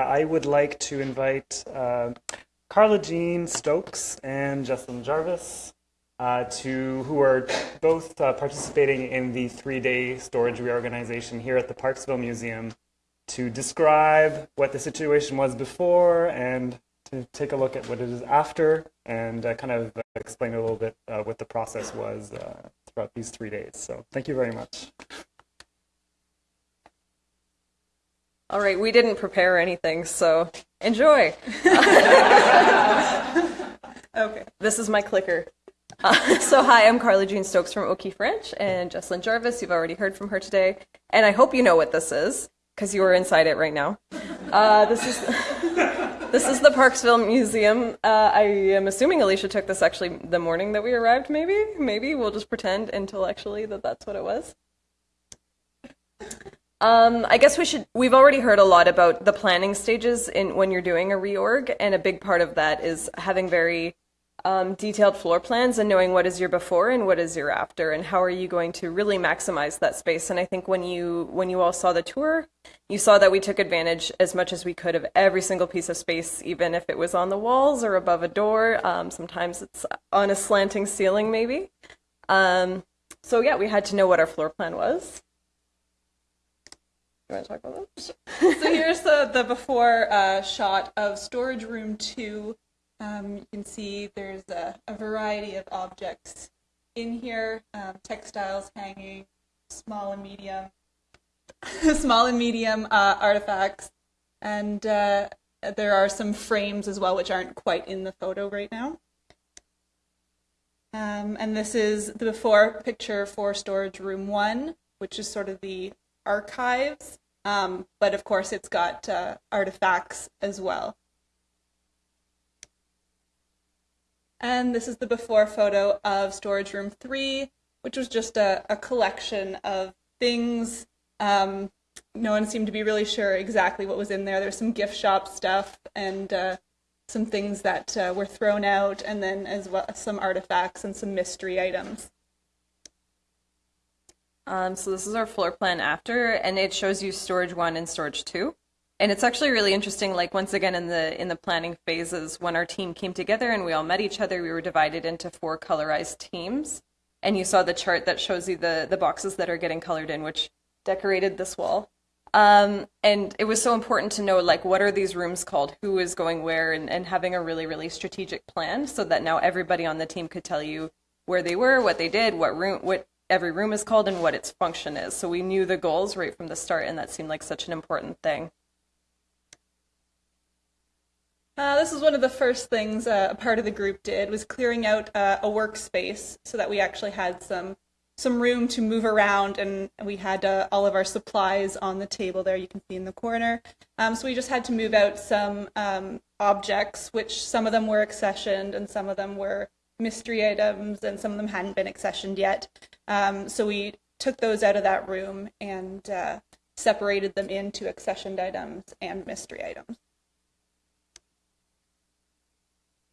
I would like to invite uh, Carla Jean Stokes and Jessalyn Jarvis uh, to who are both uh, participating in the three-day storage reorganization here at the Parksville Museum to describe what the situation was before and to take a look at what it is after and uh, kind of explain a little bit uh, what the process was uh, throughout these three days. So thank you very much. All right, we didn't prepare anything, so enjoy. okay, this is my clicker. Uh, so, hi, I'm Carly Jean Stokes from O'Keefe Ranch, and Jessalyn Jarvis. You've already heard from her today, and I hope you know what this is because you are inside it right now. Uh, this is this is the Parksville Museum. Uh, I am assuming Alicia took this actually the morning that we arrived. Maybe, maybe we'll just pretend intellectually that that's what it was. Um, I guess we should. We've already heard a lot about the planning stages in when you're doing a reorg, and a big part of that is having very um, detailed floor plans and knowing what is your before and what is your after, and how are you going to really maximize that space. And I think when you when you all saw the tour, you saw that we took advantage as much as we could of every single piece of space, even if it was on the walls or above a door. Um, sometimes it's on a slanting ceiling, maybe. Um, so yeah, we had to know what our floor plan was. You want to talk about so here's the, the before uh, shot of storage room two. Um, you can see there's a, a, variety of objects in here, um, textiles hanging, small and medium, small and medium uh, artifacts, and uh, there are some frames as well, which aren't quite in the photo right now. Um, and this is the before picture for storage room one, which is sort of the archives, um, but of course it's got uh, artifacts as well. And this is the before photo of storage room three, which was just a, a collection of things. Um, no one seemed to be really sure exactly what was in there. There's some gift shop stuff and uh, some things that uh, were thrown out, and then as well some artifacts and some mystery items. Um, so this is our floor plan after, and it shows you storage one and storage two. And it's actually really interesting. Like once again, in the in the planning phases, when our team came together and we all met each other, we were divided into four colorized teams. And you saw the chart that shows you the the boxes that are getting colored in, which decorated this wall. Um, and it was so important to know like what are these rooms called, who is going where, and, and having a really really strategic plan so that now everybody on the team could tell you where they were, what they did, what room, what every room is called and what its function is. So we knew the goals right from the start, and that seemed like such an important thing. Uh, this is one of the first things uh, a part of the group did was clearing out uh, a workspace so that we actually had some some room to move around and we had uh, all of our supplies on the table there you can see in the corner um, so we just had to move out some um, objects which some of them were accessioned and some of them were mystery items, and some of them hadn't been accessioned yet. Um, so we took those out of that room and uh, separated them into accessioned items and mystery items.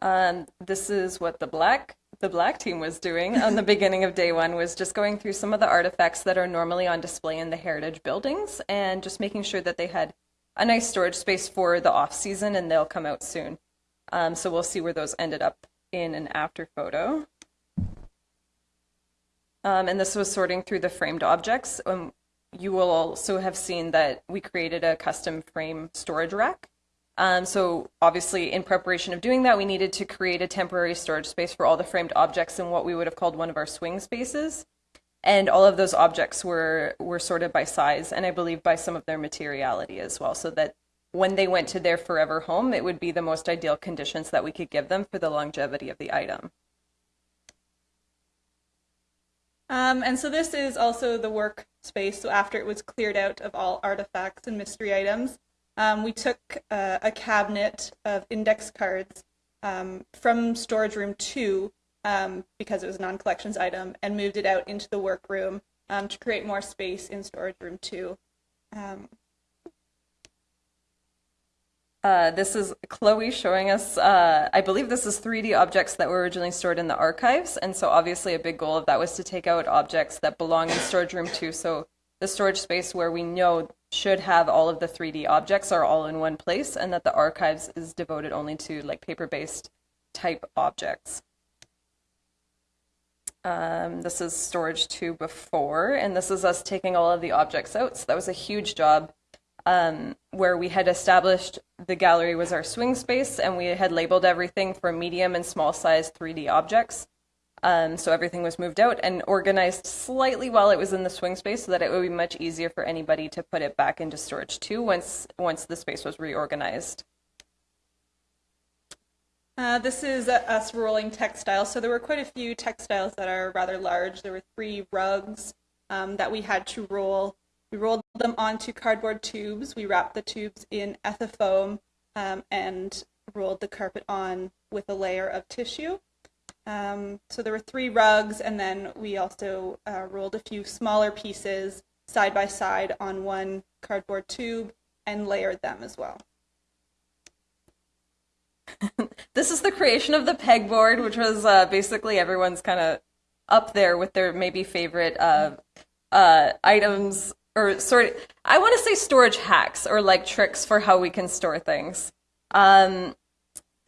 Um, this is what the black the black team was doing on the beginning of day one was just going through some of the artifacts that are normally on display in the heritage buildings and just making sure that they had a nice storage space for the off season and they'll come out soon. Um, so we'll see where those ended up in an after photo. Um, and this was sorting through the framed objects. Um, you will also have seen that we created a custom frame storage rack. Um, so obviously in preparation of doing that, we needed to create a temporary storage space for all the framed objects in what we would have called one of our swing spaces. And all of those objects were, were sorted by size and I believe by some of their materiality as well, so that when they went to their forever home, it would be the most ideal conditions that we could give them for the longevity of the item. Um, and so this is also the workspace. So after it was cleared out of all artifacts and mystery items, um, we took uh, a cabinet of index cards um, from storage room two um, because it was a non-collections item and moved it out into the workroom um, to create more space in storage room two. Uh, this is Chloe showing us, uh, I believe this is 3D objects that were originally stored in the archives. And so obviously a big goal of that was to take out objects that belong in storage room two. So the storage space where we know should have all of the 3D objects are all in one place and that the archives is devoted only to like paper-based type objects. Um, this is storage two before, and this is us taking all of the objects out. So that was a huge job um, where we had established the gallery was our swing space and we had labeled everything for medium and small size 3D objects. Um, so everything was moved out and organized slightly while it was in the swing space so that it would be much easier for anybody to put it back into storage too once once the space was reorganized. Uh, this is uh, us rolling textiles. So there were quite a few textiles that are rather large. There were three rugs um, that we had to roll. We rolled them onto cardboard tubes. We wrapped the tubes in ethafoam um, and rolled the carpet on with a layer of tissue. Um, so there were three rugs, and then we also uh, rolled a few smaller pieces side by side on one cardboard tube and layered them as well. this is the creation of the pegboard, which was uh, basically everyone's kind of up there with their maybe favorite uh, uh, items or sort of, I want to say storage hacks or like tricks for how we can store things. Um,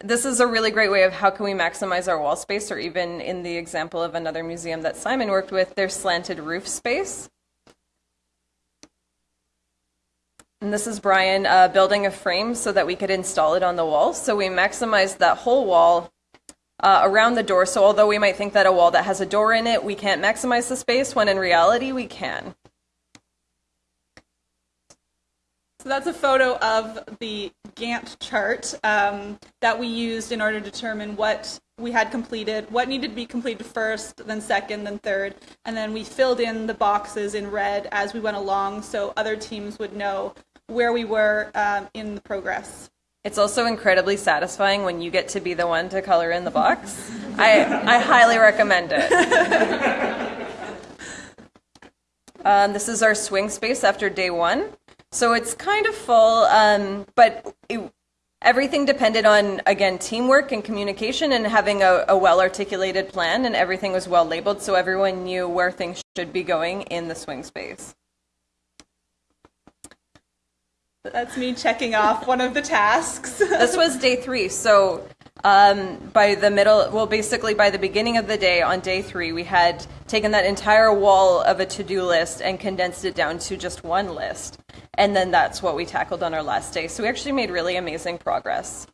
this is a really great way of how can we maximize our wall space or even in the example of another museum that Simon worked with, their slanted roof space. And this is Brian uh, building a frame so that we could install it on the wall. So we maximized that whole wall uh, around the door. So although we might think that a wall that has a door in it, we can't maximize the space, when in reality we can. So that's a photo of the Gantt chart um, that we used in order to determine what we had completed, what needed to be completed first, then second, then third, and then we filled in the boxes in red as we went along so other teams would know where we were um, in the progress. It's also incredibly satisfying when you get to be the one to color in the box. I, I highly recommend it. um, this is our swing space after day one. So it's kind of full, um, but it, everything depended on, again, teamwork and communication and having a, a well articulated plan, and everything was well labeled so everyone knew where things should be going in the swing space. That's me checking off one of the tasks. this was day three. So um, by the middle, well, basically by the beginning of the day on day three, we had taken that entire wall of a to do list and condensed it down to just one list. And then that's what we tackled on our last day. So we actually made really amazing progress.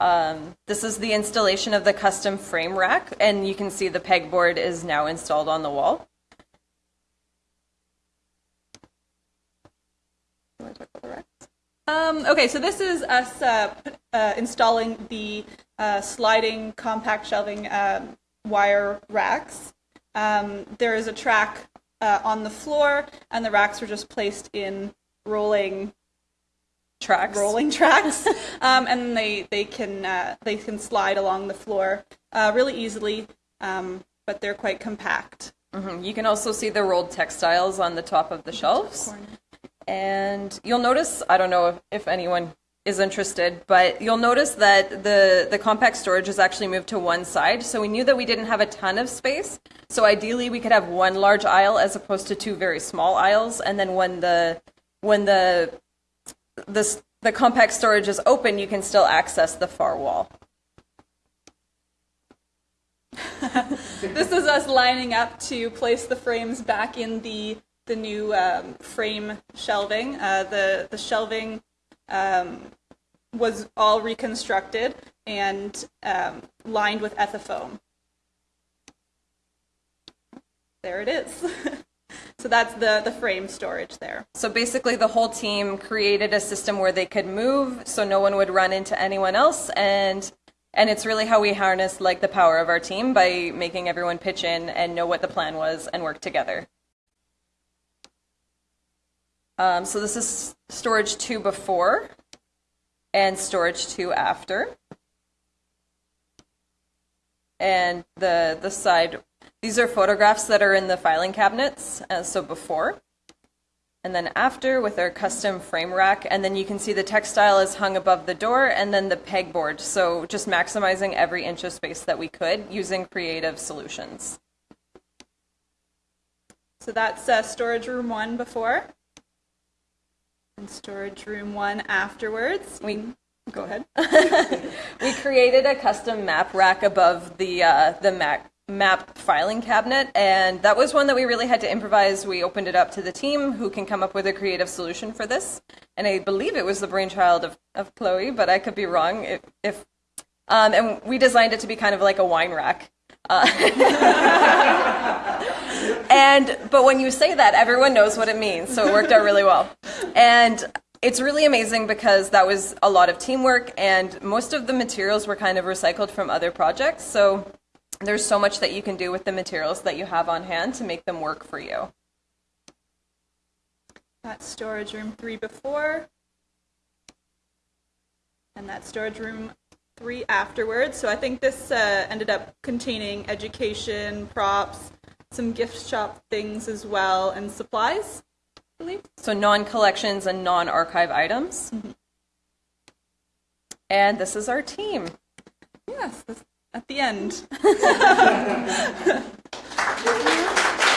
Um, this is the installation of the custom frame rack, and you can see the pegboard is now installed on the wall. Um, okay, so this is us uh, uh, installing the uh, sliding compact shelving um, wire racks. Um, there is a track uh, on the floor, and the racks are just placed in rolling tracks. Rolling tracks, um, and they they can uh, they can slide along the floor uh, really easily, um, but they're quite compact. Mm-hmm. You can also see the rolled textiles on the top of the shelves. And you'll notice, I don't know if, if anyone is interested, but you'll notice that the, the compact storage is actually moved to one side. So we knew that we didn't have a ton of space. So ideally we could have one large aisle as opposed to two very small aisles. And then when the when the the, the compact storage is open, you can still access the far wall. this is us lining up to place the frames back in the the new um, frame shelving. Uh, the the shelving um, was all reconstructed and um, lined with ethafoam. There it is. so that's the, the frame storage there. So basically, the whole team created a system where they could move so no one would run into anyone else. And and it's really how we harness like the power of our team by making everyone pitch in and know what the plan was and work together. Um, so this is storage two before and storage two after. And the the side, these are photographs that are in the filing cabinets. Uh, so before, and then after with our custom frame rack, and then you can see the textile is hung above the door, and then the pegboard. So just maximizing every inch of space that we could using creative solutions. So that's uh, storage room one before, and storage room one afterwards. We Go ahead. we created a custom map rack above the uh, the map map filing cabinet, and that was one that we really had to improvise. We opened it up to the team, who can come up with a creative solution for this. And I believe it was the brainchild of, of Chloe, but I could be wrong. If, if um, and we designed it to be kind of like a wine rack. Uh, and but when you say that, everyone knows what it means, so it worked out really well. And it's really amazing because that was a lot of teamwork, and most of the materials were kind of recycled from other projects. So there's so much that you can do with the materials that you have on hand to make them work for you. That's storage room three before, and that storage room three afterwards. So I think this uh, ended up containing education, props, some gift shop things as well, and supplies. I believe. So non collections and non archive items. Mm-hmm. And this is our team. Yes, at the end.